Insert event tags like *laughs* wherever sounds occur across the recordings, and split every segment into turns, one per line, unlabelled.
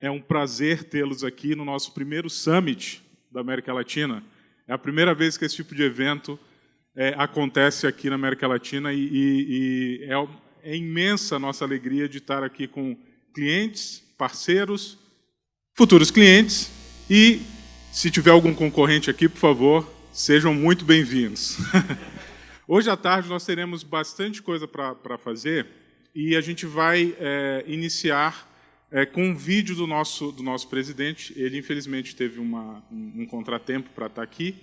É um prazer tê-los aqui no nosso primeiro Summit da América Latina. É a primeira vez que esse tipo de evento é, acontece aqui na América Latina e, e, e é, é imensa a nossa alegria de estar aqui com clientes, parceiros, futuros clientes e, se tiver algum concorrente aqui, por favor, sejam muito bem-vindos. *laughs* Hoje à tarde nós teremos bastante coisa para fazer e a gente vai é, iniciar é, com um vídeo do nosso, do nosso presidente. Ele, infelizmente, teve uma, um, um contratempo para estar tá aqui.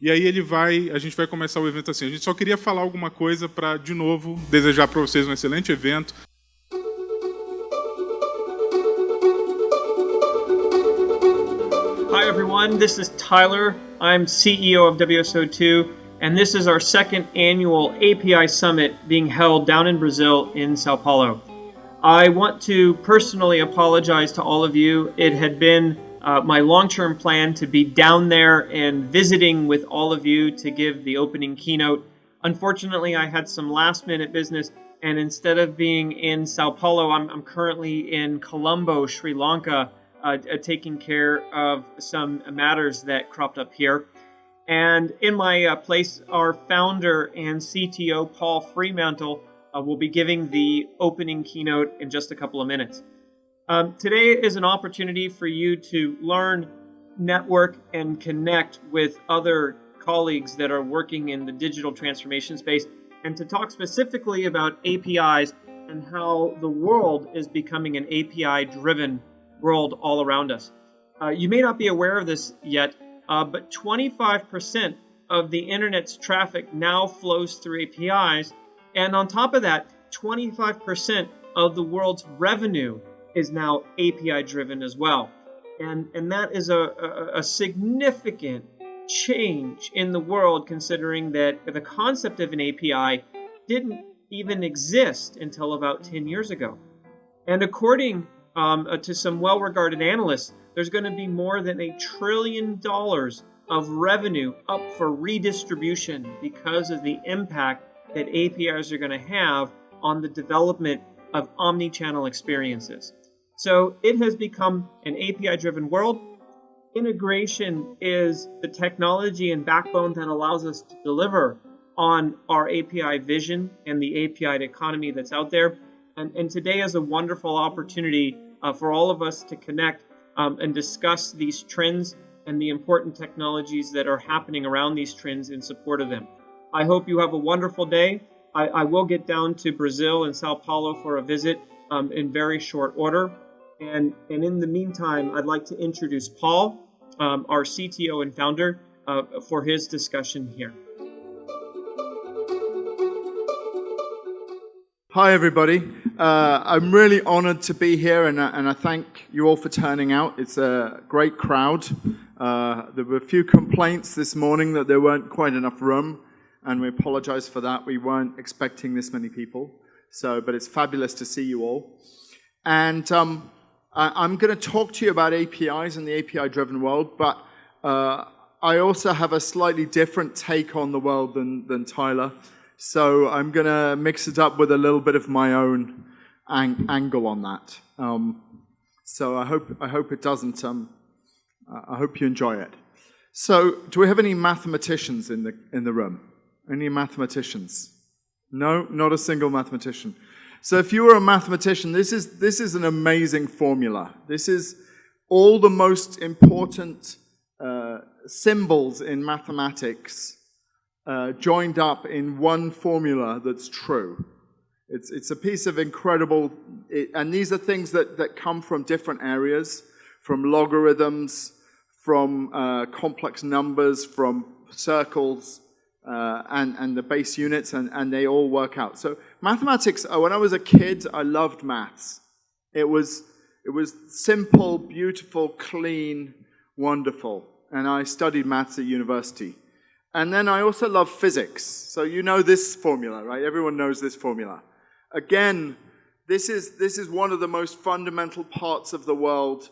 E aí ele vai, a gente vai começar o evento assim. A gente só queria falar alguma coisa para, de novo, desejar para vocês um excelente evento.
Hi everyone, this is Tyler. I'm CEO of WSO2, and this is our second annual API Summit being held down in Brazil in Sao Paulo. I want to personally apologize to all of you. It had been uh, my long term plan to be down there and visiting with all of you to give the opening keynote. Unfortunately, I had some last minute business, and instead of being in Sao Paulo, I'm, I'm currently in Colombo, Sri Lanka, uh, uh, taking care of some matters that cropped up here. And in my uh, place, our founder and CTO, Paul Fremantle, uh, will be giving the opening keynote in just a couple of minutes. Um, today is an opportunity for you to learn, network, and connect with other colleagues that are working in the digital transformation space, and to talk specifically about APIs and how the world is becoming an API driven world all around us. Uh, you may not be aware of this yet, uh, but 25% of the internet's traffic now flows through APIs, and on top of that, 25% of the world's revenue is now API driven as well. And, and that is a, a, a significant change in the world considering that the concept of an API didn't even exist until about 10 years ago. And according um, uh, to some well regarded analysts, there's going to be more than a trillion dollars of revenue up for redistribution because of the impact that APIs are going to have on the development of omni-channel experiences. So it has become an API-driven world. Integration is the technology and backbone that allows us to deliver on our API vision and the API economy that's out there. And, and today is a wonderful opportunity uh, for all of us to connect um, and discuss these trends and the important technologies that are happening around these trends in support of them. I hope you have a wonderful day. I, I will get down to Brazil and Sao Paulo for a visit um, in very short order. And, and in the meantime, I'd like to introduce Paul, um, our CTO and founder, uh, for his discussion here.
Hi, everybody. Uh, I'm really honored to be here, and, and I thank you all for turning out. It's a great crowd. Uh, there were a few complaints this morning that there weren't quite enough room, and we apologize for that. We weren't expecting this many people, so but it's fabulous to see you all. And um, I, am going to talk to you about APIs and the API-driven world, but uh, I also have a slightly different take on the world than, than Tyler. So I'm going to mix it up with a little bit of my own ang angle on that. Um, so I hope, I hope it doesn't, um, I hope you enjoy it. So do we have any mathematicians in the, in the room? Any mathematicians? No, not a single mathematician. So if you were a mathematician, this is, this is an amazing formula. This is all the most important uh, symbols in mathematics uh, joined up in one formula that's true. It's, it's a piece of incredible, it, and these are things that, that come from different areas, from logarithms, from uh, complex numbers, from circles, uh, and, and the base units, and, and they all work out. So mathematics, uh, when I was a kid, I loved maths. It was, it was simple, beautiful, clean, wonderful. And I studied maths at university. And then I also love physics. So you know this formula, right? Everyone knows this formula. Again, this is, this is one of the most fundamental parts of the world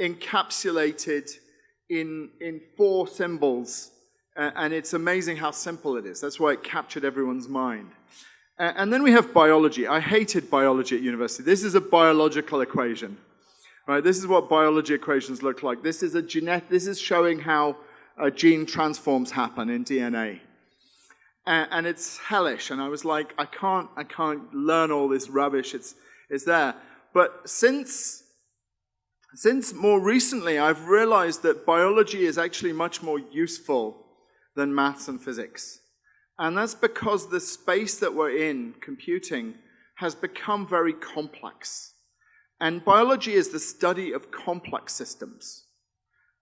encapsulated in, in four symbols. And it's amazing how simple it is. That's why it captured everyone's mind. and then we have biology. I hated biology at university. This is a biological equation. Right, this is what biology equations look like. This is a genet this is showing how uh, gene transforms happen in DNA. And, and, it's hellish. And I was like, I can't, I can't learn all this rubbish. It's, it's there. But since, since more recently, I've realized that biology is actually much more useful than maths and physics. And that's because the space that we're in, computing, has become very complex. And biology is the study of complex systems.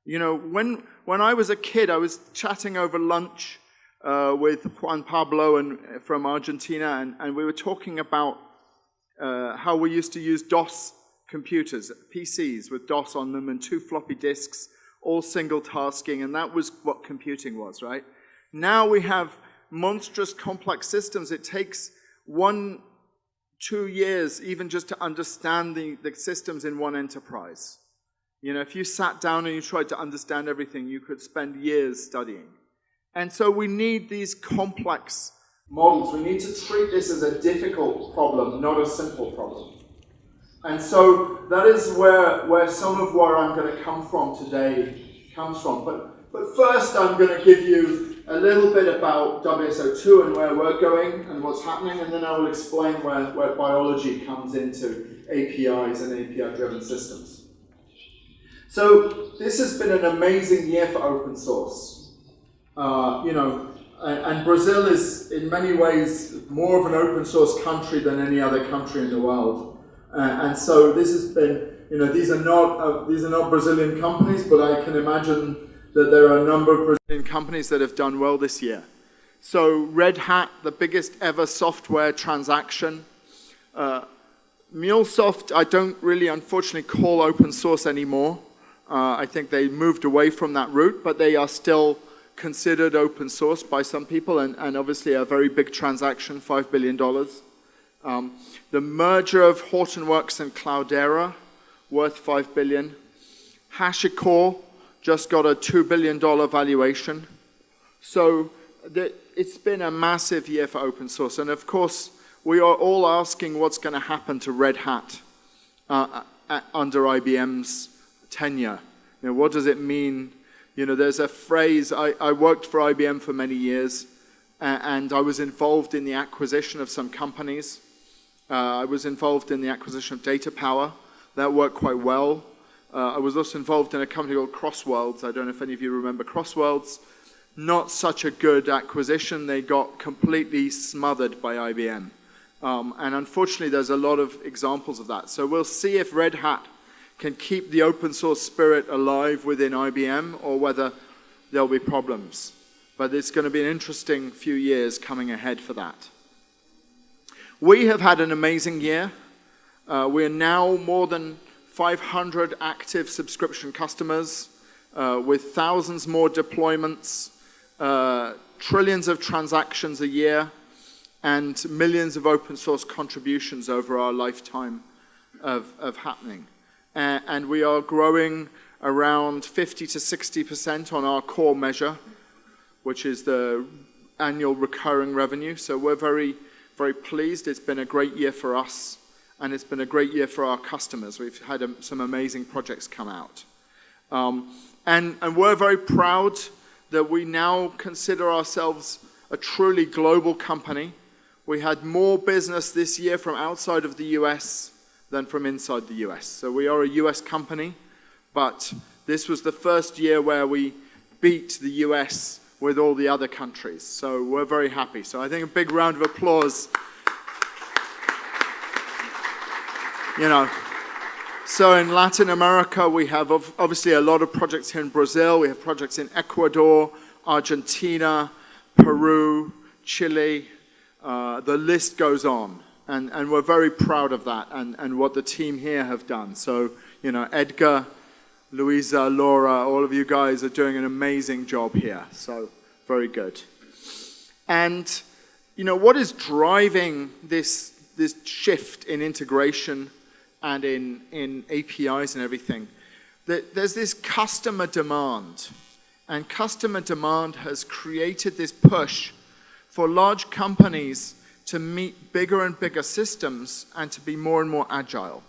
You know, when, when I was a kid, I was chatting over lunch uh, with Juan Pablo and, uh, from Argentina, and, and we were talking about uh, how we used to use DOS computers, PCs with DOS on them and two floppy disks, all single tasking, and that was what computing was, right? Now we have monstrous complex systems. It takes one, two years even just to understand the, the systems in one enterprise. You know, if you sat down and you tried to understand everything, you could spend years studying. And so we need these complex models. We need to treat this as a difficult problem, not a simple problem. And so that is where, where some of where I'm going to come from today comes from. But, but first I'm going to give you a little bit about WSO2 and where we're going and what's happening, and then I will explain where, where biology comes into APIs and API-driven systems. So this has been an amazing year for open source. Uh, you know, and Brazil is in many ways more of an open source country than any other country in the world. Uh, and so this has been, you know, these are not uh, these are not Brazilian companies, but I can imagine that there are a number of Brazilian companies that have done well this year. So Red Hat, the biggest ever software transaction. Uh, MuleSoft, I don't really, unfortunately, call open source anymore. Uh, I think they moved away from that route, but they are still considered open source by some people, and, and obviously a very big transaction, $5 billion. Um, the merger of Hortonworks and Cloudera, worth 5 billion. HashiCorp, just got a $2 billion valuation. So the, it's been a massive year for open source. And of course, we are all asking what's going to happen to Red Hat uh, under IBM's tenure. You know, what does it mean? You know, there's a phrase, I, I worked for IBM for many years, uh, and I was involved in the acquisition of some companies. Uh, I was involved in the acquisition of DataPower. That worked quite well. Uh, I was also involved in a company called Crossworlds. I don't know if any of you remember Crossworlds. Not such a good acquisition. They got completely smothered by IBM. Um, and unfortunately, there's a lot of examples of that. So we'll see if Red Hat can keep the open source spirit alive within IBM or whether there'll be problems. But it's going to be an interesting few years coming ahead for that. We have had an amazing year. Uh, we're now more than 500 active subscription customers uh, with thousands more deployments, uh, trillions of transactions a year, and millions of open source contributions over our lifetime of, of happening. And we are growing around 50 to 60% on our core measure, which is the annual recurring revenue. So we're very, very pleased. It's been a great year for us and it's been a great year for our customers. We've had um, some amazing projects come out. Um, and, and we're very proud that we now consider ourselves a truly global company. We had more business this year from outside of the US than from inside the US. So we are a US company, but this was the first year where we beat the US with all the other countries. So we're very happy. So I think a big round of applause you know. So in Latin America, we have obviously a lot of projects here in Brazil. We have projects in Ecuador, Argentina, Peru, Chile. Uh, the list goes on. And, and we're very proud of that and, and what the team here have done. So, you know, Edgar, Louisa, Laura, all of you guys are doing an amazing job here. So, very good. And, you know, what is driving this, this shift in integration and in, in APIs and everything, there's this customer demand. And customer demand has created this push for large companies to meet bigger and bigger systems and to be more and more agile.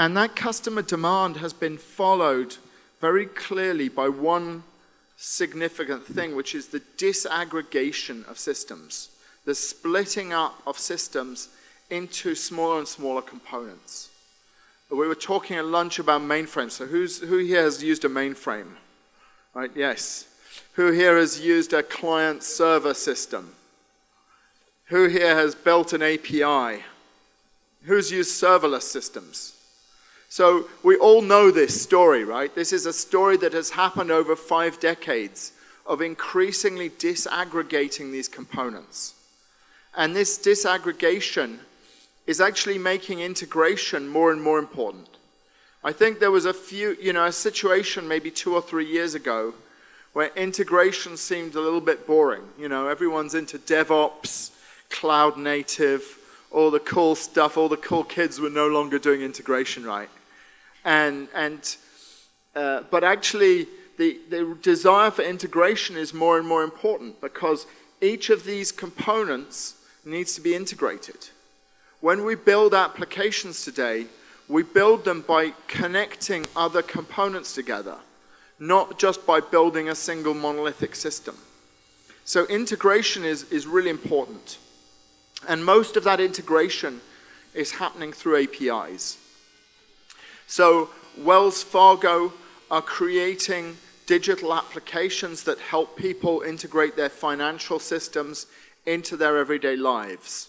And that customer demand has been followed very clearly by one significant thing, which is the disaggregation of systems, the splitting up of systems into smaller and smaller components. We were talking at lunch about mainframes. So who's, who here has used a mainframe? Right, yes. Who here has used a client server system? Who here has built an API? Who's used serverless systems? So we all know this story, right? This is a story that has happened over five decades of increasingly disaggregating these components. And this disaggregation is actually making integration more and more important. I think there was a few, you know, a situation maybe two or three years ago where integration seemed a little bit boring. You know, everyone's into DevOps, cloud native, all the cool stuff, all the cool kids were no longer doing integration right. And, and, uh, but actually, the, the desire for integration is more and more important because each of these components needs to be integrated. When we build applications today, we build them by connecting other components together, not just by building a single monolithic system. So integration is, is really important. And most of that integration is happening through APIs. So Wells Fargo are creating digital applications that help people integrate their financial systems into their everyday lives.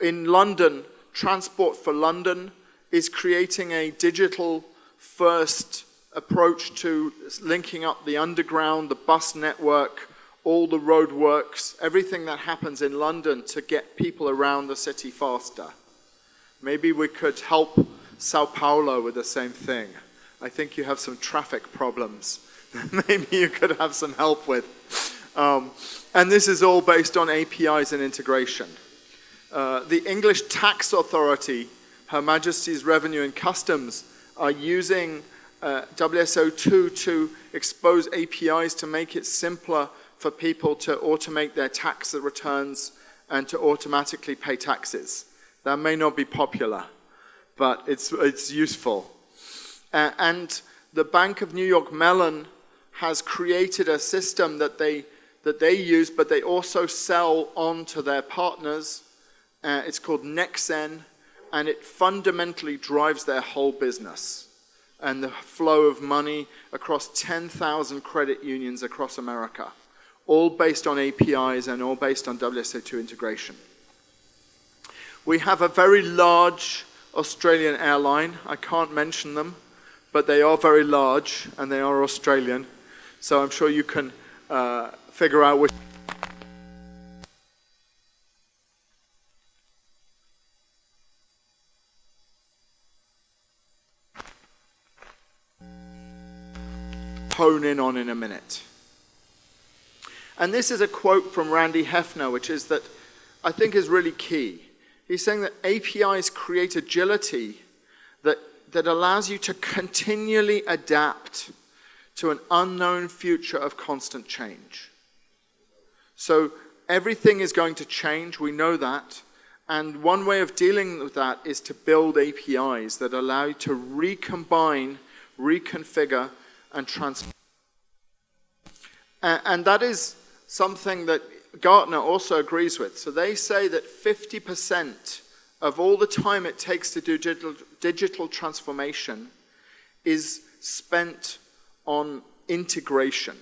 In London, Transport for London is creating a digital first approach to linking up the underground, the bus network, all the roadworks, everything that happens in London to get people around the city faster. Maybe we could help Sao Paulo with the same thing. I think you have some traffic problems. *laughs* Maybe you could have some help with. Um, and this is all based on APIs and integration. Uh, the English Tax Authority, Her Majesty's Revenue and Customs, are using uh, WSO2 to expose APIs to make it simpler for people to automate their tax returns and to automatically pay taxes. That may not be popular, but it's, it's useful. Uh, and the Bank of New York Mellon has created a system that they, that they use, but they also sell on to their partners. Uh, it's called Nexen, and it fundamentally drives their whole business and the flow of money across 10,000 credit unions across America, all based on APIs and all based on WSO2 integration. We have a very large Australian airline. I can't mention them, but they are very large and they are Australian. So I'm sure you can uh, figure out which. hone in on in a minute. And this is a quote from Randy Heffner, which is that I think is really key. He's saying that APIs create agility that, that allows you to continually adapt to an unknown future of constant change. So everything is going to change, we know that. And one way of dealing with that is to build APIs that allow you to recombine, reconfigure, and transform. And that is something that Gartner also agrees with. So they say that 50% of all the time it takes to do digital, digital transformation is spent on integration.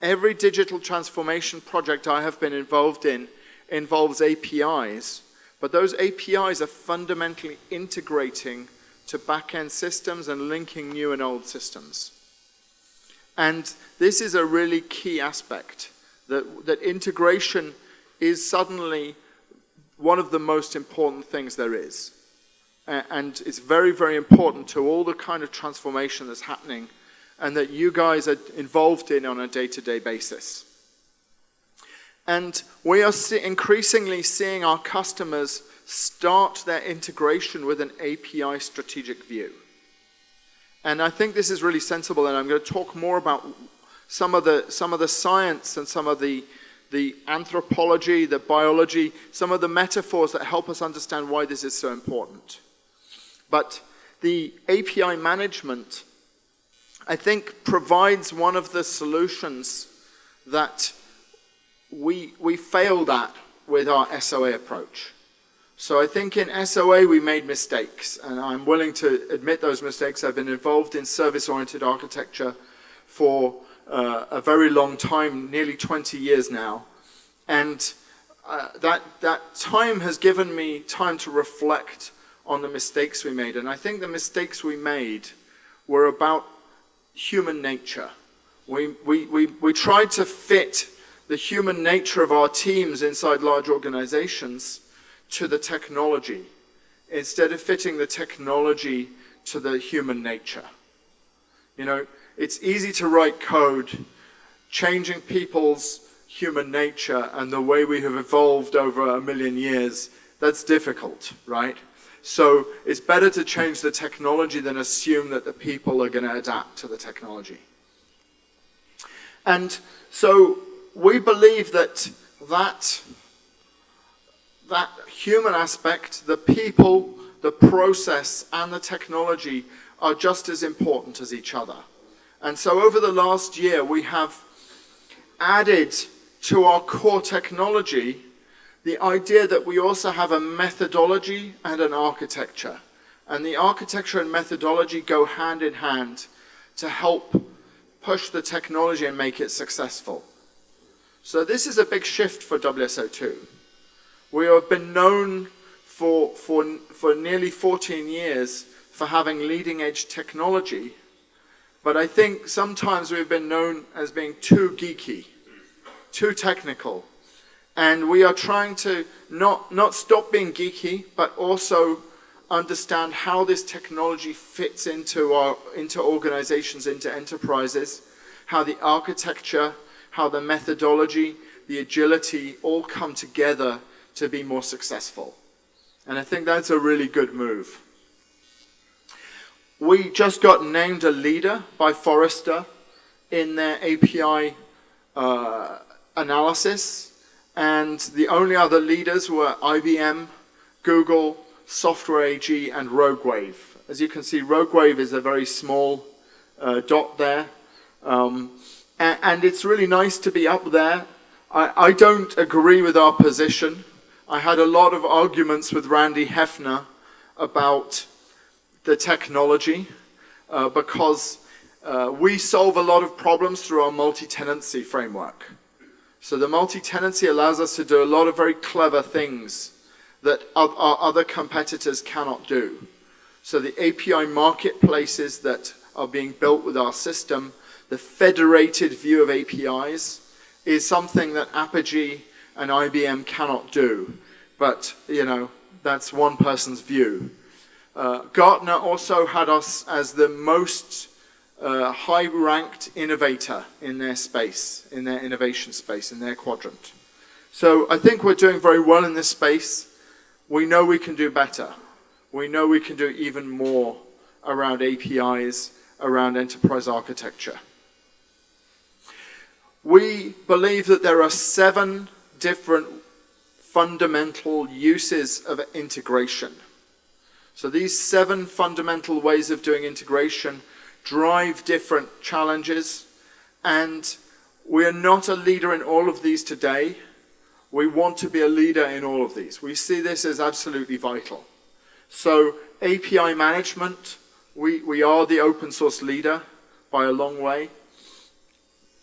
Every digital transformation project I have been involved in involves APIs, but those APIs are fundamentally integrating to back-end systems and linking new and old systems. And this is a really key aspect that, that integration is suddenly one of the most important things there is. And it's very, very important to all the kind of transformation that's happening and that you guys are involved in on a day-to-day -day basis. And we are see increasingly seeing our customers start their integration with an API strategic view. And I think this is really sensible, and I'm going to talk more about some of the, some of the science and some of the, the anthropology, the biology, some of the metaphors that help us understand why this is so important. But the API management, I think, provides one of the solutions that we, we failed at with our SOA approach. So I think in SOA we made mistakes, and I'm willing to admit those mistakes. I've been involved in service-oriented architecture for uh, a very long time, nearly 20 years now. And uh, that, that time has given me time to reflect on the mistakes we made. And I think the mistakes we made were about human nature. We, we, we, we tried to fit the human nature of our teams inside large organizations to the technology instead of fitting the technology to the human nature. You know, it's easy to write code changing people's human nature and the way we have evolved over a million years. That's difficult, right? So it's better to change the technology than assume that the people are going to adapt to the technology. And so we believe that that, that human aspect, the people, the process, and the technology are just as important as each other. And so over the last year, we have added to our core technology the idea that we also have a methodology and an architecture. And the architecture and methodology go hand in hand to help push the technology and make it successful. So this is a big shift for WSO2. We have been known for, for, for nearly 14 years for having leading edge technology, but I think sometimes we've been known as being too geeky, too technical, and we are trying to not, not stop being geeky, but also understand how this technology fits into, our, into organizations, into enterprises, how the architecture how the methodology, the agility all come together to be more successful. And I think that's a really good move. We just got named a leader by Forrester in their API uh, analysis. And the only other leaders were IBM, Google, Software AG, and RogueWave. As you can see, RogueWave is a very small uh, dot there. Um, and, and it's really nice to be up there. I, I don't agree with our position. I had a lot of arguments with Randy Heffner about the technology uh, because uh, we solve a lot of problems through our multi-tenancy framework. So the multi-tenancy allows us to do a lot of very clever things that our other competitors cannot do. So the API marketplaces that are being built with our system the federated view of APIs is something that Apigee and IBM cannot do. But, you know, that's one person's view. Uh, Gartner also had us as the most uh, high-ranked innovator in their space, in their innovation space, in their quadrant. So I think we're doing very well in this space. We know we can do better. We know we can do even more around APIs, around enterprise architecture we believe that there are seven different fundamental uses of integration. So these seven fundamental ways of doing integration drive different challenges and we are not a leader in all of these today. We want to be a leader in all of these. We see this as absolutely vital. So API management, we, we are the open source leader by a long way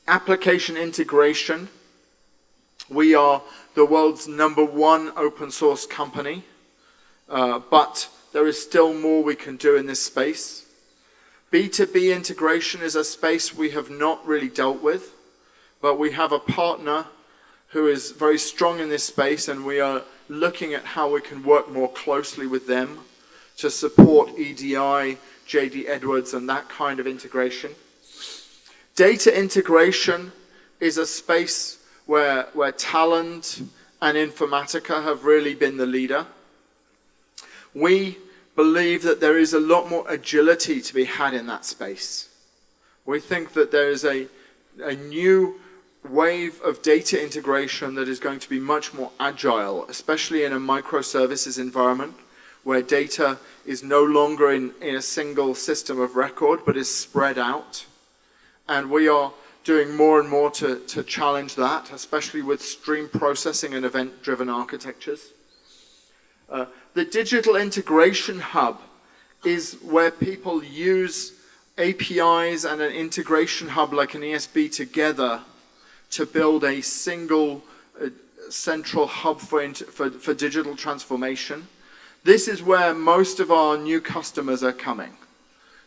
application integration. We are the world's number one open source company, uh, but there is still more we can do in this space. B2B integration is a space we have not really dealt with, but we have a partner who is very strong in this space and we are looking at how we can work more closely with them to support EDI, JD Edwards and that kind of integration. Data integration is a space where, where Talend and Informatica have really been the leader. We believe that there is a lot more agility to be had in that space. We think that there is a, a new wave of data integration that is going to be much more agile, especially in a microservices environment where data is no longer in, in a single system of record but is spread out. And we are doing more and more to, to challenge that, especially with stream processing and event-driven architectures. Uh, the digital integration hub is where people use APIs and an integration hub like an ESB together to build a single uh, central hub for, for, for digital transformation. This is where most of our new customers are coming.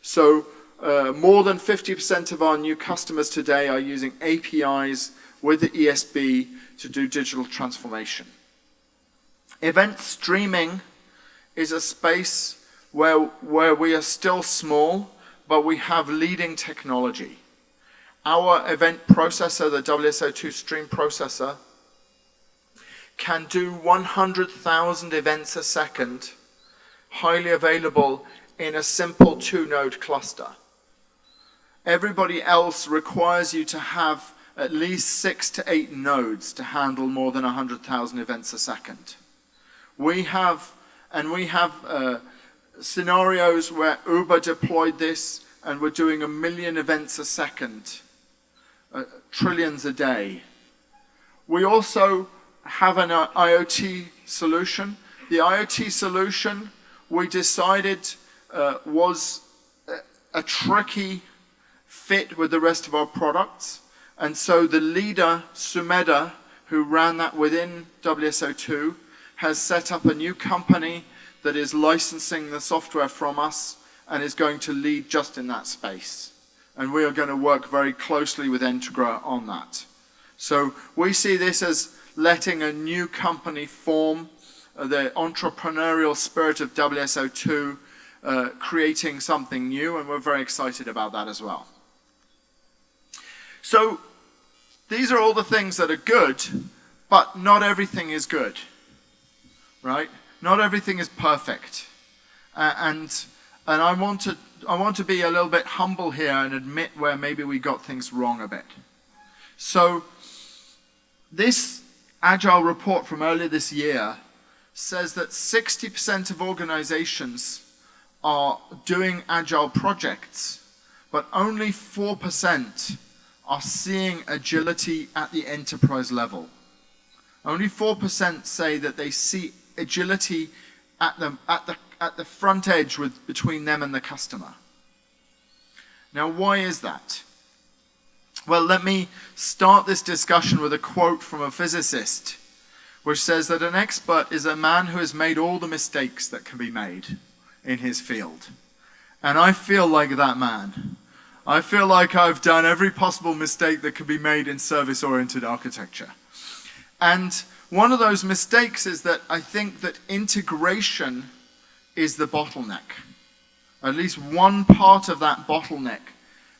So uh, more than 50% of our new customers today are using APIs with the ESB to do digital transformation. Event streaming is a space where, where we are still small, but we have leading technology. Our event processor, the WSO2 stream processor, can do 100,000 events a second, highly available in a simple two-node cluster. Everybody else requires you to have at least six to eight nodes to handle more than 100,000 events a second. We have, and we have uh, scenarios where Uber deployed this and we're doing a million events a second, uh, trillions a day. We also have an uh, IoT solution. The IoT solution we decided uh, was a, a tricky fit with the rest of our products. And so the leader, Sumedha, who ran that within WSO2, has set up a new company that is licensing the software from us and is going to lead just in that space. And we are going to work very closely with Entgra on that. So we see this as letting a new company form, uh, the entrepreneurial spirit of WSO2, uh, creating something new, and we're very excited about that as well. So these are all the things that are good, but not everything is good, right? Not everything is perfect. Uh, and, and I, want to, I want to be a little bit humble here and admit where maybe we got things wrong a bit. So this Agile report from earlier this year says that 60% of organizations are doing Agile projects, but only 4% are seeing agility at the enterprise level. Only 4% say that they see agility at the, at the, at the front edge with, between them and the customer. Now, why is that? Well, let me start this discussion with a quote from a physicist, which says that an expert is a man who has made all the mistakes that can be made in his field. And I feel like that man. I feel like I've done every possible mistake that could be made in service-oriented architecture. And one of those mistakes is that I think that integration is the bottleneck. At least one part of that bottleneck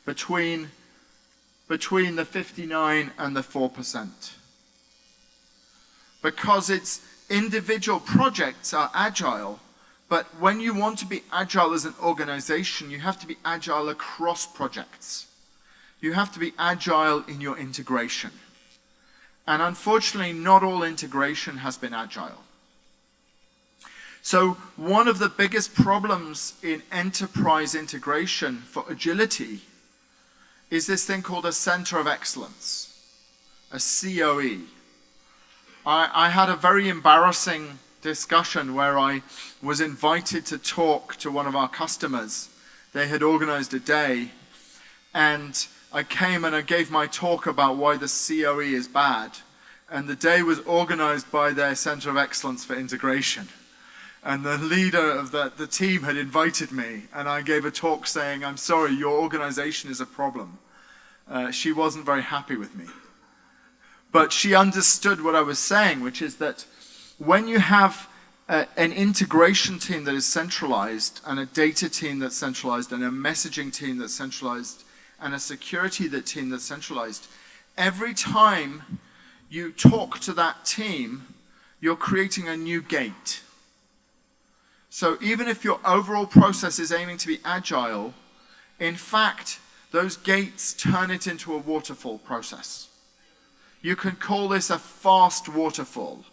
between, between the 59 and the 4%. Because its individual projects are agile, but when you want to be agile as an organization, you have to be agile across projects. You have to be agile in your integration. And unfortunately, not all integration has been agile. So one of the biggest problems in enterprise integration for agility is this thing called a center of excellence, a COE. I, I had a very embarrassing discussion where I was invited to talk to one of our customers. They had organized a day and I came and I gave my talk about why the COE is bad. And the day was organized by their Center of Excellence for Integration. And the leader of the, the team had invited me and I gave a talk saying, I'm sorry, your organization is a problem. Uh, she wasn't very happy with me. But she understood what I was saying, which is that when you have a, an integration team that is centralized and a data team that's centralized and a messaging team that's centralized and a security that team that's centralized, every time you talk to that team, you're creating a new gate. So even if your overall process is aiming to be agile, in fact, those gates turn it into a waterfall process. You can call this a fast waterfall.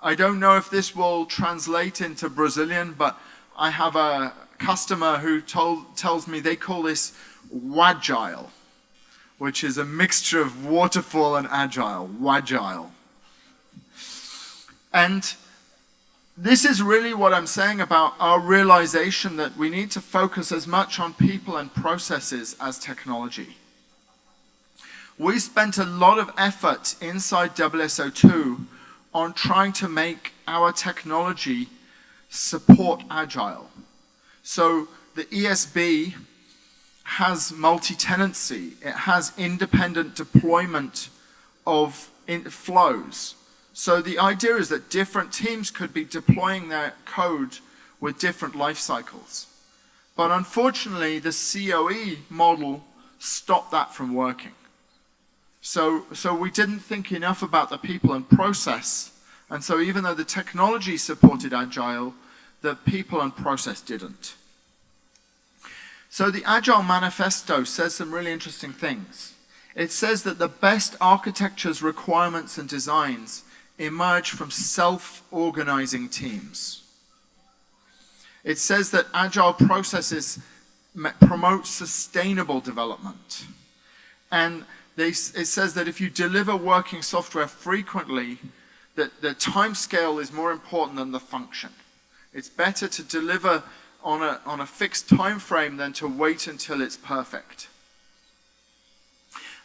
I don't know if this will translate into Brazilian, but I have a customer who told, tells me they call this wagile, which is a mixture of waterfall and agile, wagile. And this is really what I'm saying about our realization that we need to focus as much on people and processes as technology. We spent a lot of effort inside WSO2 on trying to make our technology support Agile. So the ESB has multi-tenancy. It has independent deployment of flows. So the idea is that different teams could be deploying their code with different life cycles. But unfortunately, the COE model stopped that from working. So, so we didn't think enough about the people and process. And so even though the technology supported Agile, the people and process didn't. So the Agile Manifesto says some really interesting things. It says that the best architectures, requirements, and designs emerge from self-organizing teams. It says that agile processes promote sustainable development. And they, it says that if you deliver working software frequently, that the time scale is more important than the function. It's better to deliver on a, on a fixed time frame than to wait until it's perfect.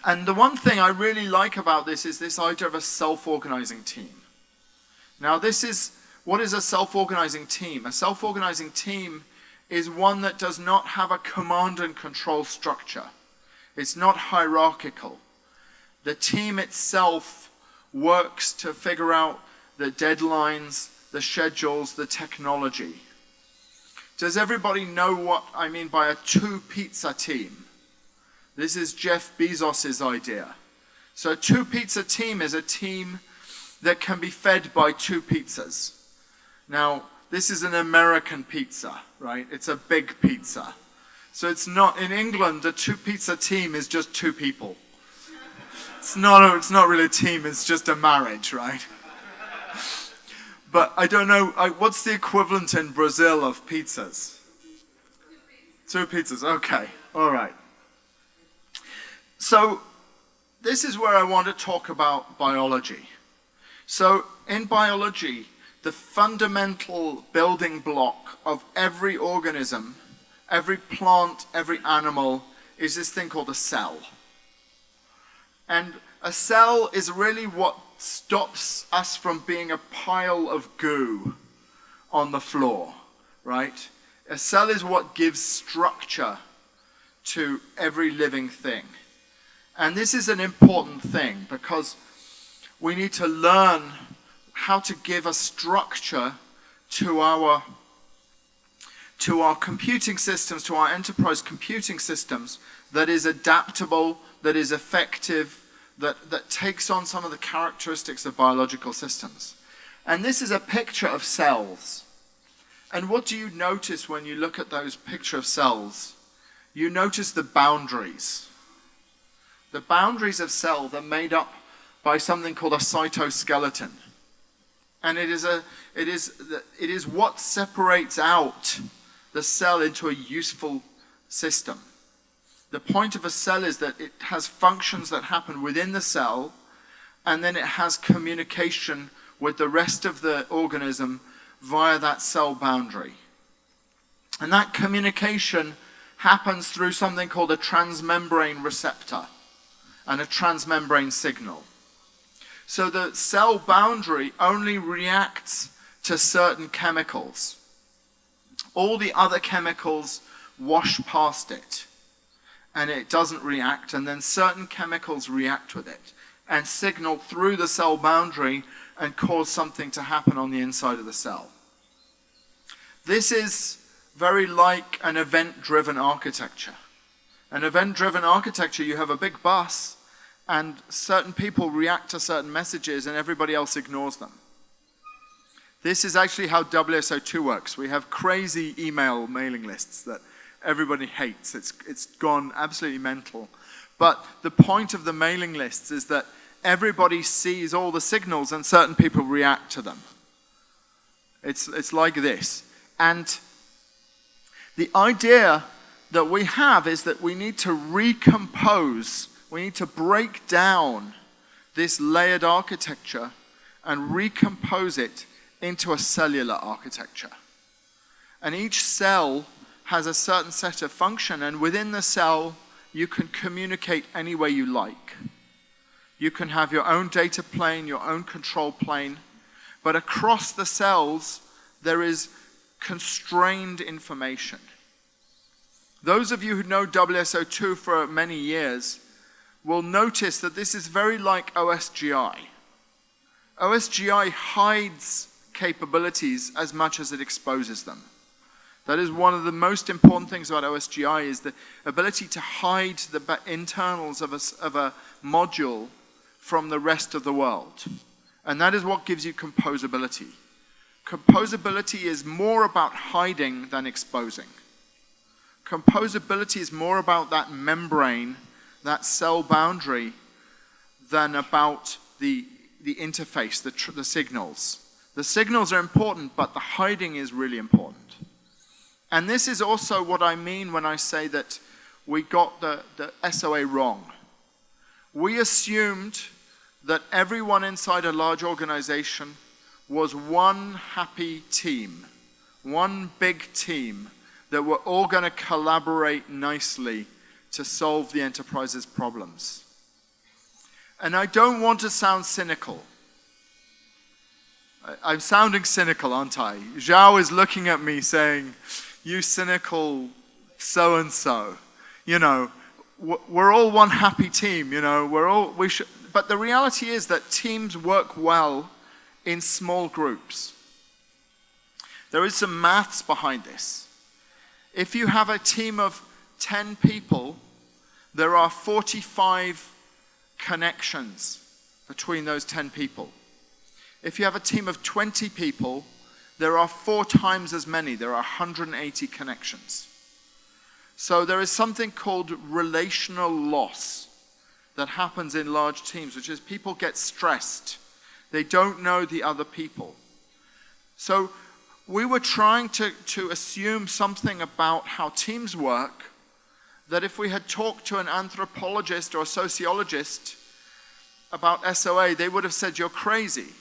And the one thing I really like about this is this idea of a self-organizing team. Now this is, what is a self-organizing team? A self-organizing team is one that does not have a command and control structure. It's not hierarchical. The team itself works to figure out the deadlines, the schedules, the technology. Does everybody know what I mean by a two pizza team? This is Jeff Bezos' idea. So a two pizza team is a team that can be fed by two pizzas. Now, this is an American pizza, right? It's a big pizza. So it's not, in England, a two pizza team is just two people. It's not, a, it's not really a team, it's just a marriage, right? But I don't know, I, what's the equivalent in Brazil of pizzas? Two pizzas, okay, all right. So this is where I want to talk about biology. So in biology, the fundamental building block of every organism, every plant, every animal, is this thing called a cell. And a cell is really what stops us from being a pile of goo on the floor, right? A cell is what gives structure to every living thing. And this is an important thing because we need to learn how to give a structure to our to our computing systems, to our enterprise computing systems that is adaptable, that is effective, that, that takes on some of the characteristics of biological systems. And this is a picture of cells. And what do you notice when you look at those picture of cells? You notice the boundaries. The boundaries of cells are made up by something called a cytoskeleton. And it is, a, it, is, it is what separates out the cell into a useful system. The point of a cell is that it has functions that happen within the cell, and then it has communication with the rest of the organism via that cell boundary. And that communication happens through something called a transmembrane receptor and a transmembrane signal. So the cell boundary only reacts to certain chemicals. All the other chemicals wash past it and it doesn't react and then certain chemicals react with it and signal through the cell boundary and cause something to happen on the inside of the cell. This is very like an event-driven architecture. An event-driven architecture, you have a big bus and certain people react to certain messages and everybody else ignores them. This is actually how WSO2 works. We have crazy email mailing lists that everybody hates. It's, it's gone absolutely mental. But the point of the mailing lists is that everybody sees all the signals and certain people react to them. It's, it's like this. And the idea that we have is that we need to recompose, we need to break down this layered architecture and recompose it into a cellular architecture. And each cell has a certain set of function, and within the cell, you can communicate any way you like. You can have your own data plane, your own control plane, but across the cells, there is constrained information. Those of you who know WSO2 for many years will notice that this is very like OSGI. OSGI hides capabilities as much as it exposes them. That is one of the most important things about OSGI is the ability to hide the internals of a, of a module from the rest of the world. And that is what gives you composability. Composability is more about hiding than exposing. Composability is more about that membrane, that cell boundary, than about the, the interface, the, the signals. The signals are important, but the hiding is really important. And this is also what I mean when I say that we got the, the SOA wrong. We assumed that everyone inside a large organization was one happy team, one big team that were all going to collaborate nicely to solve the enterprise's problems. And I don't want to sound cynical. I'm sounding cynical, aren't I? Zhao is looking at me saying, you cynical so and so. You know, we're all one happy team, you know, we're all, we should, but the reality is that teams work well in small groups. There is some maths behind this. If you have a team of 10 people, there are 45 connections between those 10 people. If you have a team of 20 people, there are four times as many. There are 180 connections. So there is something called relational loss that happens in large teams, which is people get stressed. They don't know the other people. So we were trying to, to assume something about how teams work that if we had talked to an anthropologist or a sociologist about SOA, they would have said, you're crazy.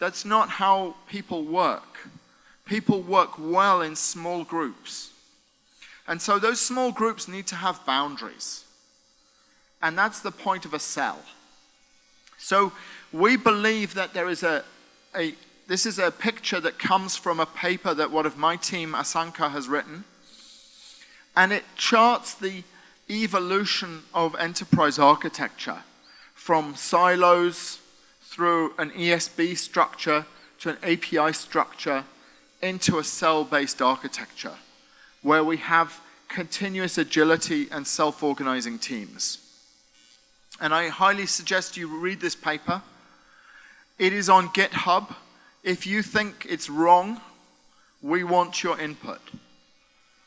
That's not how people work. People work well in small groups. And so those small groups need to have boundaries. And that's the point of a cell. So we believe that there is a, a this is a picture that comes from a paper that one of my team, Asanka, has written. And it charts the evolution of enterprise architecture from silos through an ESB structure to an API structure into a cell-based architecture where we have continuous agility and self-organizing teams. And I highly suggest you read this paper. It is on GitHub. If you think it's wrong, we want your input.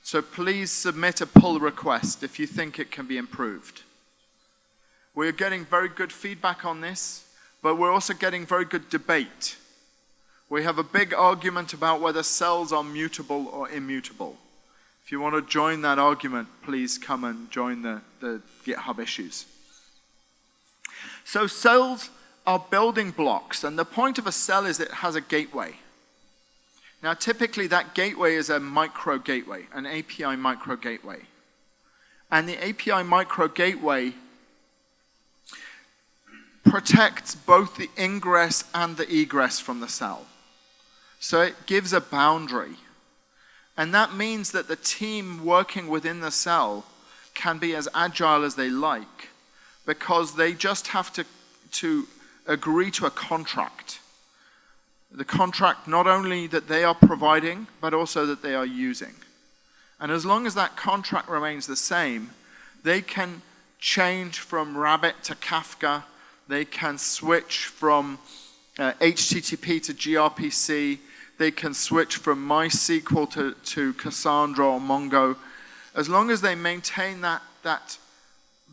So please submit a pull request if you think it can be improved. We're getting very good feedback on this but we're also getting very good debate. We have a big argument about whether cells are mutable or immutable. If you want to join that argument, please come and join the, the GitHub issues. So cells are building blocks, and the point of a cell is it has a gateway. Now, typically that gateway is a micro gateway, an API micro gateway. And the API micro gateway protects both the ingress and the egress from the cell. So it gives a boundary. And that means that the team working within the cell can be as agile as they like because they just have to, to agree to a contract. The contract not only that they are providing, but also that they are using. And as long as that contract remains the same, they can change from Rabbit to Kafka they can switch from uh, HTTP to gRPC. They can switch from MySQL to, to Cassandra or Mongo. As long as they maintain that, that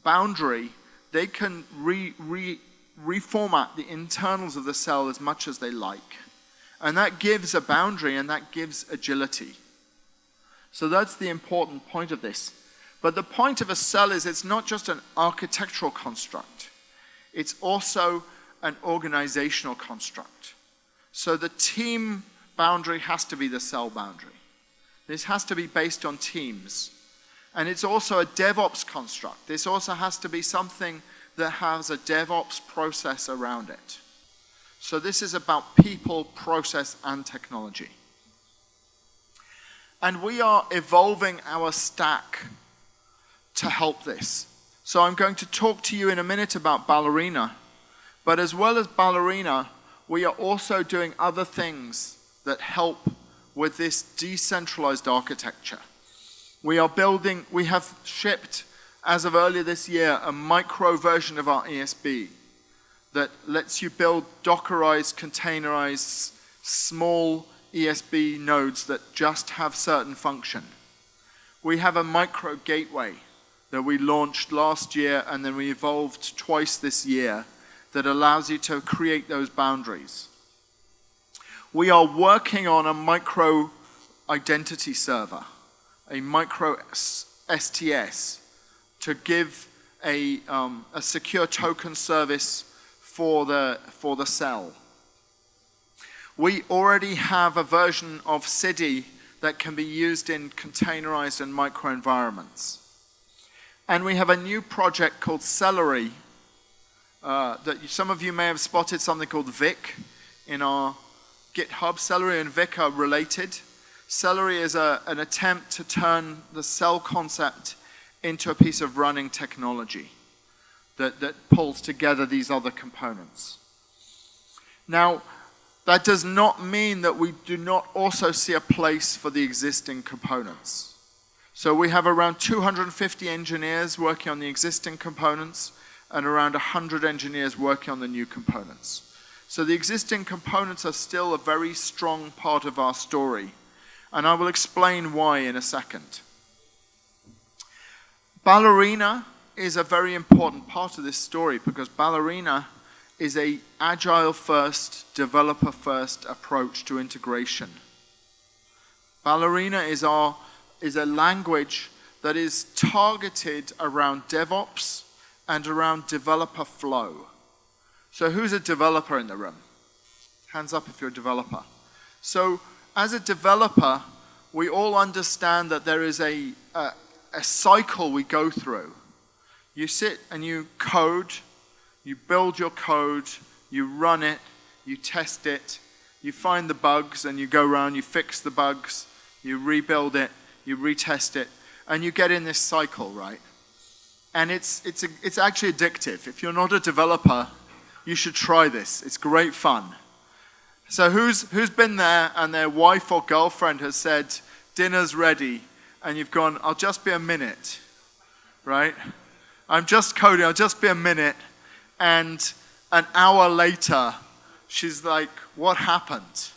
boundary, they can re, re, reformat the internals of the cell as much as they like. And that gives a boundary and that gives agility. So that's the important point of this. But the point of a cell is it's not just an architectural construct. It's also an organizational construct. So the team boundary has to be the cell boundary. This has to be based on teams. And it's also a DevOps construct. This also has to be something that has a DevOps process around it. So this is about people, process, and technology. And we are evolving our stack to help this. So I'm going to talk to you in a minute about Ballerina. But as well as Ballerina, we are also doing other things that help with this decentralized architecture. We are building, we have shipped, as of earlier this year, a micro version of our ESB that lets you build Dockerized, containerized, small ESB nodes that just have certain function. We have a micro gateway that we launched last year and then we evolved twice this year that allows you to create those boundaries. We are working on a micro identity server, a micro STS, to give a, um, a secure token service for the, for the cell. We already have a version of CIDI that can be used in containerized and microenvironments. And we have a new project called Cellery uh, that some of you may have spotted something called Vic in our GitHub. Cellery and Vic are related. Cellery is a, an attempt to turn the cell concept into a piece of running technology that, that pulls together these other components. Now, that does not mean that we do not also see a place for the existing components. So we have around 250 engineers working on the existing components and around 100 engineers working on the new components. So the existing components are still a very strong part of our story. And I will explain why in a second. Ballerina is a very important part of this story because Ballerina is a agile first, developer first approach to integration. Ballerina is, our, is a language that is targeted around DevOps and around developer flow. So who's a developer in the room? Hands up if you're a developer. So as a developer, we all understand that there is a, a, a cycle we go through. You sit and you code, you build your code, you run it, you test it, you find the bugs and you go around, you fix the bugs, you rebuild it, you retest it, and you get in this cycle, right? And it's, it's, a, it's actually addictive. If you're not a developer, you should try this. It's great fun. So who's, who's been there and their wife or girlfriend has said, dinner's ready, and you've gone, I'll just be a minute, right? I'm just coding, I'll just be a minute. And an hour later, she's like, what happened?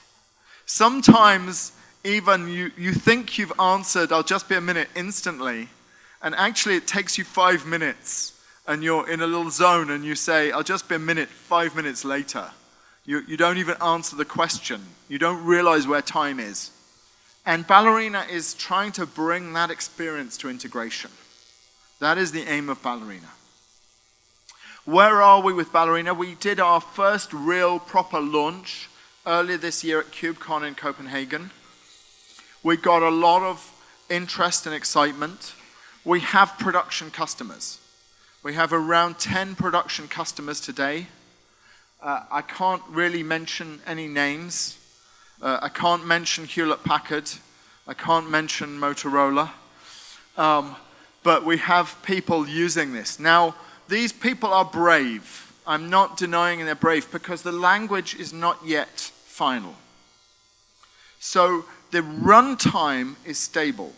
Sometimes even you, you think you've answered, I'll just be a minute instantly, and actually it takes you five minutes and you're in a little zone and you say, I'll just be a minute, five minutes later. You, you don't even answer the question. You don't realize where time is. And Ballerina is trying to bring that experience to integration. That is the aim of Ballerina. Where are we with Ballerina? We did our first real proper launch earlier this year at KubeCon in Copenhagen. We got a lot of interest and excitement. We have production customers. We have around 10 production customers today. Uh, I can't really mention any names. Uh, I can't mention Hewlett Packard. I can't mention Motorola. Um, but we have people using this. Now, these people are brave. I'm not denying they're brave because the language is not yet final. So the runtime is stable.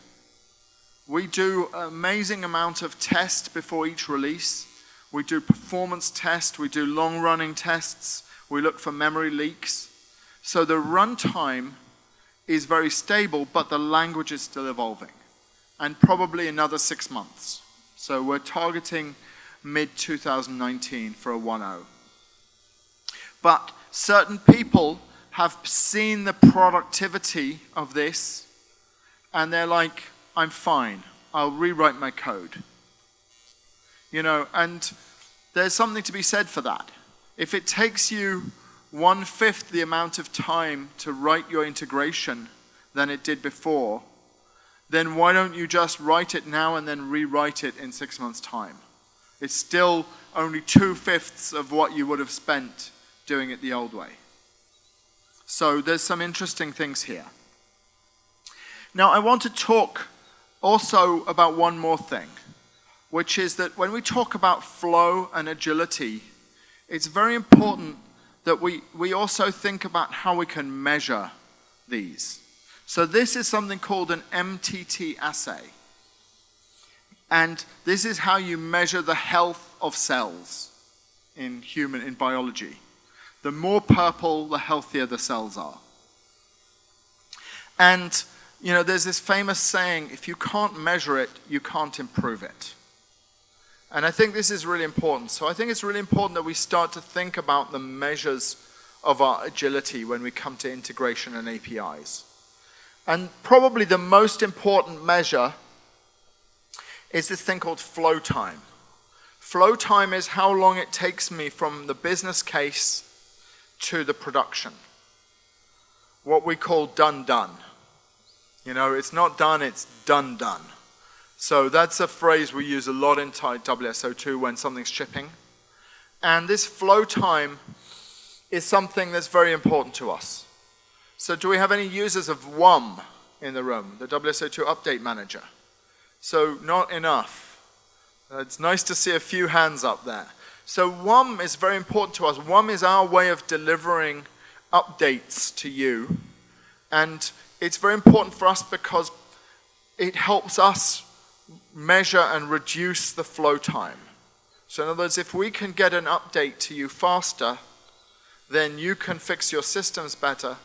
We do an amazing amount of test before each release. We do performance tests, we do long running tests, we look for memory leaks. So the runtime is very stable, but the language is still evolving. And probably another six months. So we're targeting mid 2019 for a 1.0. But certain people have seen the productivity of this and they're like, I'm fine. I'll rewrite my code. You know, and there's something to be said for that. If it takes you one fifth the amount of time to write your integration than it did before, then why don't you just write it now and then rewrite it in six months' time? It's still only two fifths of what you would have spent doing it the old way. So there's some interesting things here. Now, I want to talk also about one more thing, which is that when we talk about flow and agility, it's very important that we, we also think about how we can measure these. So this is something called an MTT assay. And this is how you measure the health of cells in human, in biology. The more purple, the healthier the cells are. And you know, there's this famous saying, if you can't measure it, you can't improve it. And I think this is really important. So I think it's really important that we start to think about the measures of our agility when we come to integration and APIs. And probably the most important measure is this thing called flow time. Flow time is how long it takes me from the business case to the production. What we call done done. You know, it's not done, it's done done. So that's a phrase we use a lot in WSO2 when something's shipping. And this flow time is something that's very important to us. So do we have any users of WUM in the room, the WSO2 Update Manager? So not enough. It's nice to see a few hands up there. So WUM is very important to us. WUM is our way of delivering updates to you. And it's very important for us because it helps us measure and reduce the flow time. So in other words, if we can get an update to you faster, then you can fix your systems better.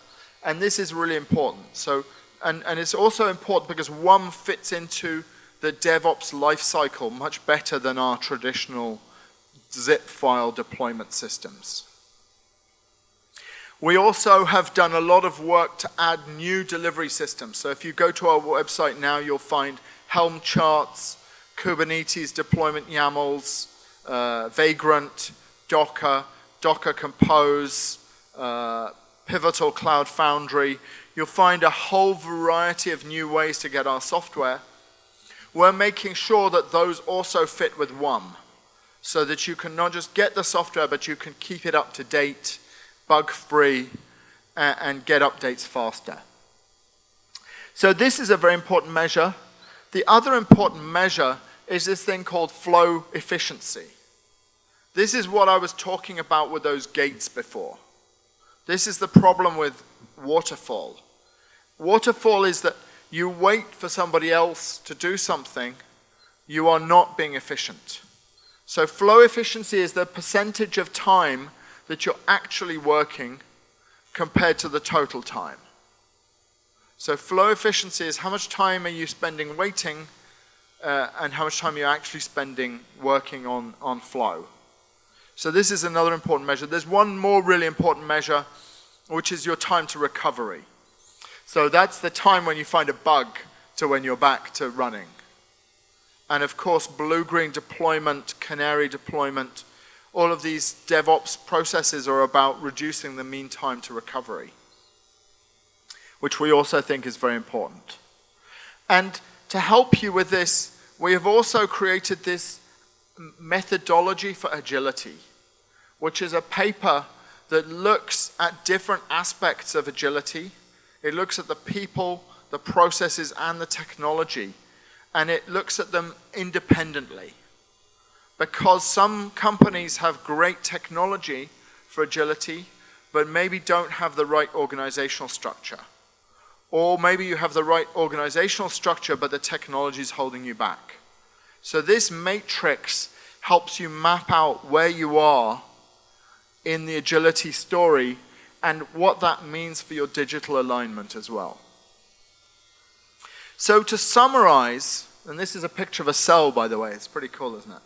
And this is really important. So, and, and it's also important because WUM fits into the DevOps lifecycle much better than our traditional zip file deployment systems. We also have done a lot of work to add new delivery systems. So if you go to our website now, you'll find Helm charts, Kubernetes deployment YAMLs, uh, Vagrant, Docker, Docker Compose, uh, Pivotal Cloud Foundry. You'll find a whole variety of new ways to get our software. We're making sure that those also fit with WUM so that you can not just get the software, but you can keep it up to date bug-free, and, and get updates faster. So this is a very important measure. The other important measure is this thing called flow efficiency. This is what I was talking about with those gates before. This is the problem with waterfall. Waterfall is that you wait for somebody else to do something, you are not being efficient. So flow efficiency is the percentage of time that you're actually working compared to the total time. So flow efficiency is how much time are you spending waiting uh, and how much time you're actually spending working on, on flow. So this is another important measure. There's one more really important measure, which is your time to recovery. So that's the time when you find a bug to when you're back to running. And of course, blue-green deployment, canary deployment, all of these DevOps processes are about reducing the mean time to recovery, which we also think is very important. And to help you with this, we have also created this methodology for agility, which is a paper that looks at different aspects of agility. It looks at the people, the processes, and the technology, and it looks at them independently because some companies have great technology for agility, but maybe don't have the right organizational structure. Or maybe you have the right organizational structure, but the technology is holding you back. So this matrix helps you map out where you are in the agility story and what that means for your digital alignment as well. So to summarize, and this is a picture of a cell, by the way, it's pretty cool, isn't it?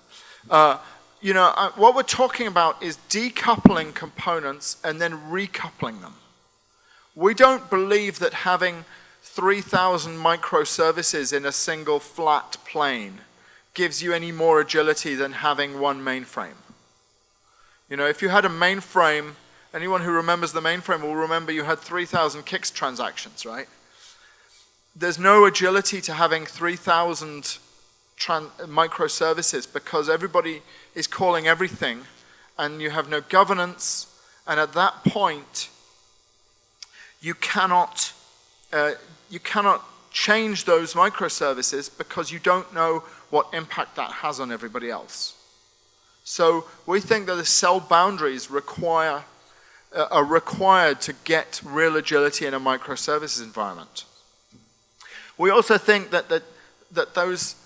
Uh, you know, uh, what we're talking about is decoupling components and then recoupling them. We don't believe that having 3,000 microservices in a single flat plane gives you any more agility than having one mainframe. You know, if you had a mainframe, anyone who remembers the mainframe will remember you had 3,000 CICS transactions, right? There's no agility to having 3,000 microservices because everybody is calling everything and you have no governance and at that point you cannot uh, you cannot change those microservices because you don't know what impact that has on everybody else. So we think that the cell boundaries require uh, are required to get real agility in a microservices environment. We also think that that, that those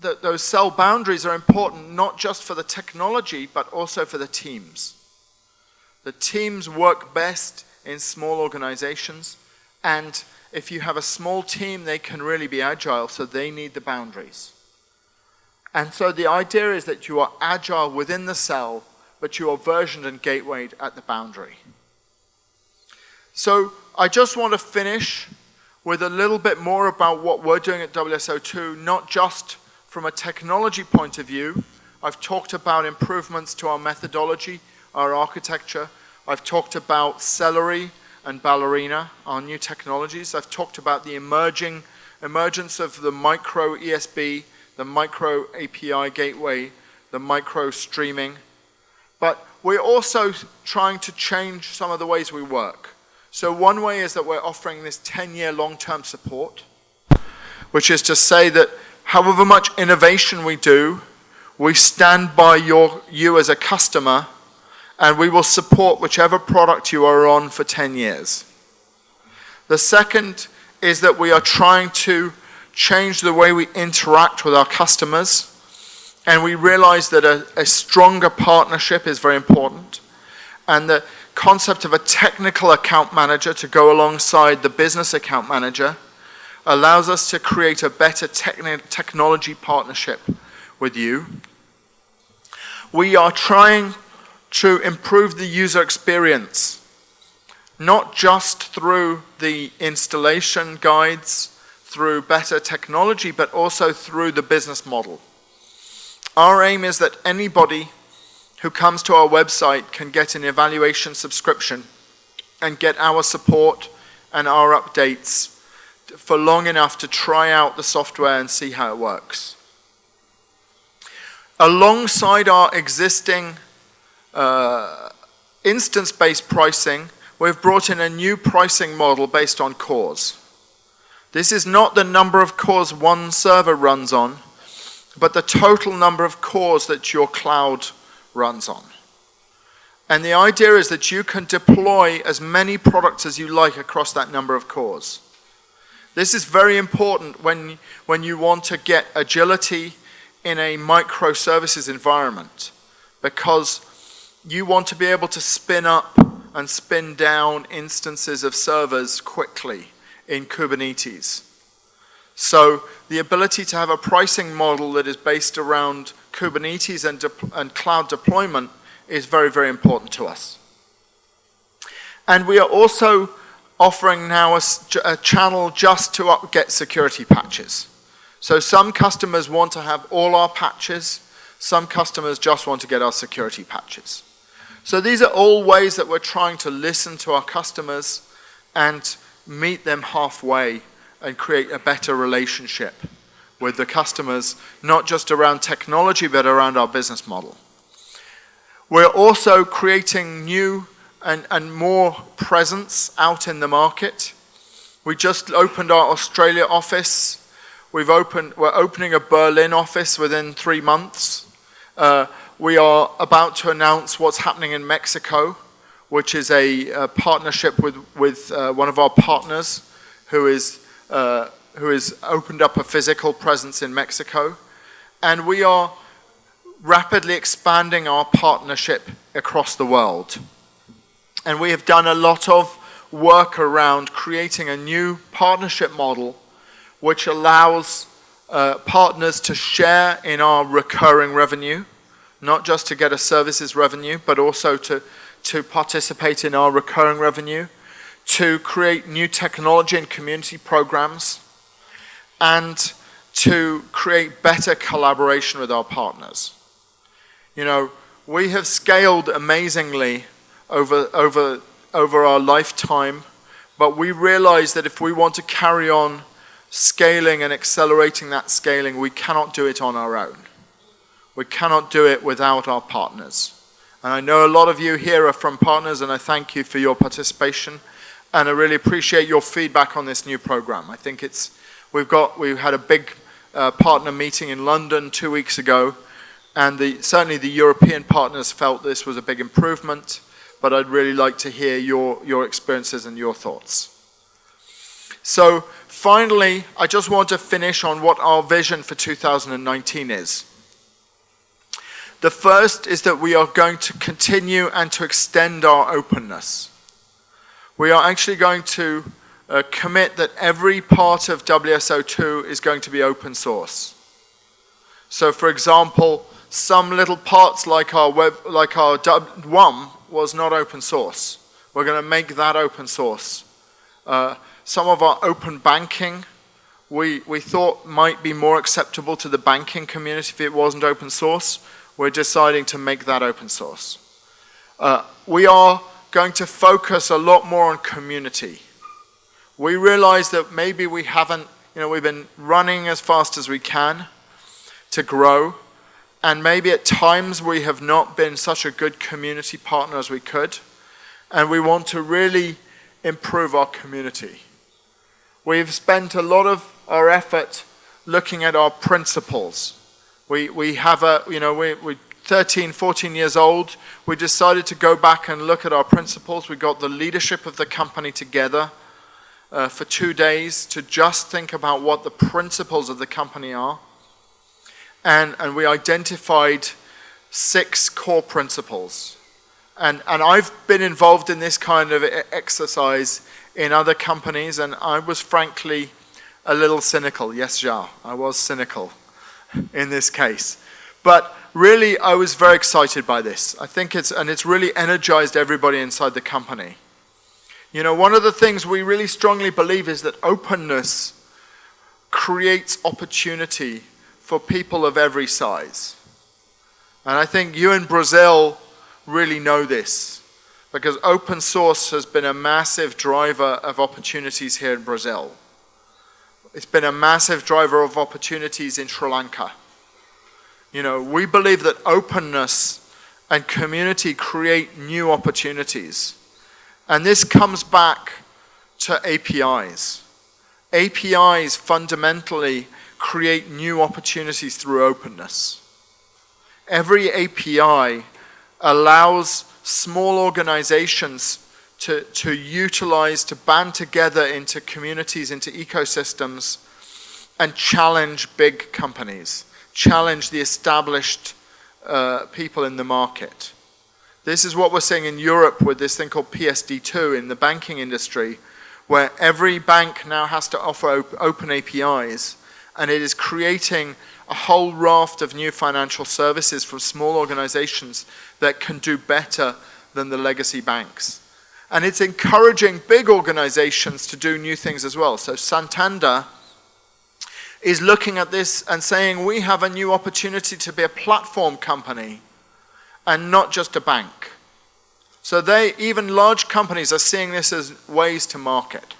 that those cell boundaries are important not just for the technology, but also for the teams. The teams work best in small organizations, and if you have a small team, they can really be agile, so they need the boundaries. And so the idea is that you are agile within the cell, but you are versioned and gatewayed at the boundary. So I just want to finish with a little bit more about what we're doing at WSO2, not just from a technology point of view, I've talked about improvements to our methodology, our architecture. I've talked about Cellery and Ballerina, our new technologies. I've talked about the emerging emergence of the micro ESB, the micro API gateway, the micro streaming. But we're also trying to change some of the ways we work. So one way is that we're offering this 10-year long-term support, which is to say that however much innovation we do, we stand by your, you as a customer and we will support whichever product you are on for 10 years. The second is that we are trying to change the way we interact with our customers and we realize that a, a stronger partnership is very important and the concept of a technical account manager to go alongside the business account manager allows us to create a better technology partnership with you. We are trying to improve the user experience, not just through the installation guides, through better technology, but also through the business model. Our aim is that anybody who comes to our website can get an evaluation subscription and get our support and our updates for long enough to try out the software and see how it works. Alongside our existing uh, instance-based pricing, we've brought in a new pricing model based on cores. This is not the number of cores one server runs on, but the total number of cores that your cloud runs on. And the idea is that you can deploy as many products as you like across that number of cores. This is very important when, when you want to get agility in a microservices environment because you want to be able to spin up and spin down instances of servers quickly in Kubernetes. So the ability to have a pricing model that is based around Kubernetes and, and cloud deployment is very, very important to us. And we are also offering now a, a channel just to get security patches. So some customers want to have all our patches, some customers just want to get our security patches. So these are all ways that we're trying to listen to our customers and meet them halfway and create a better relationship with the customers, not just around technology, but around our business model. We're also creating new and, and more presence out in the market. We just opened our Australia office. We've opened, we're opening a Berlin office within three months. Uh, we are about to announce what's happening in Mexico, which is a, a partnership with, with uh, one of our partners who is, uh, who has opened up a physical presence in Mexico. And we are rapidly expanding our partnership across the world. And we have done a lot of work around creating a new partnership model which allows uh, partners to share in our recurring revenue. not just to get a services revenue, but also to, to participate in our recurring revenue, to create new technology and community programs, and to create better collaboration with our partners. You know, we have scaled amazingly over, over, over our lifetime, but we realize that if we want to carry on scaling and accelerating that scaling, we cannot do it on our own. We cannot do it without our partners. And I know a lot of you here are from partners, and I thank you for your participation. And I really appreciate your feedback on this new program. I think it's, we've got, we had a big uh, partner meeting in London two weeks ago, and the, certainly the European partners felt this was a big improvement, but I'd really like to hear your, your experiences and your thoughts. So finally, I just want to finish on what our vision for 2019 is. The first is that we are going to continue and to extend our openness. We are actually going to uh, commit that every part of WSO2 is going to be open source. So for example, some little parts like our web, like our WUM was not open source. We're going to make that open source. Uh, some of our open banking we, we thought might be more acceptable to the banking community if it wasn't open source. We're deciding to make that open source. Uh, we are going to focus a lot more on community. We realize that maybe we haven't, you know, we've been running as fast as we can to grow, and maybe at times we have not been such a good community partner as we could, and we want to really improve our community. We've spent a lot of our effort looking at our principles. We, we have a, you know, we, we 13, 14 years old, we decided to go back and look at our principles. We got the leadership of the company together uh, for two days to just think about what the principles of the company are. And, and we identified six core principles. And, and I've been involved in this kind of exercise in other companies, and I was frankly a little cynical. Yes, Ja, I was cynical *laughs* in this case. But really, I was very excited by this. I think it's, and it's really energized everybody inside the company. You know, one of the things we really strongly believe is that openness creates opportunity for people of every size. And I think you in Brazil really know this because open source has been a massive driver of opportunities here in Brazil. It's been a massive driver of opportunities in Sri Lanka. You know, we believe that openness and community create new opportunities. And this comes back to APIs. APIs fundamentally create new opportunities through openness. Every API allows small organizations to, to utilize, to band together into communities, into ecosystems, and challenge big companies, challenge the established uh, people in the market. This is what we're seeing in Europe with this thing called PSD2 in the banking industry, where every bank now has to offer op open APIs, and it is creating a whole raft of new financial services from small organizations that can do better than the legacy banks. And it's encouraging big organizations to do new things as well. So Santander is looking at this and saying we have a new opportunity to be a platform company and not just a bank. So they, even large companies are seeing this as ways to market.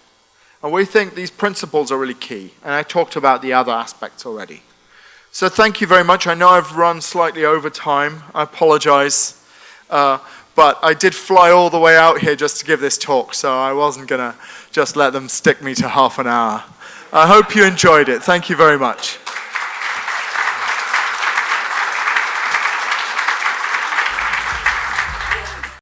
And we think these principles are really key. And I talked about the other aspects already. So thank you very much. I know I've run slightly over time. I apologize. Uh, but I did fly all the way out here just to give this talk, so I wasn't going to just let them stick me to half an hour. I hope you enjoyed it. Thank you very much.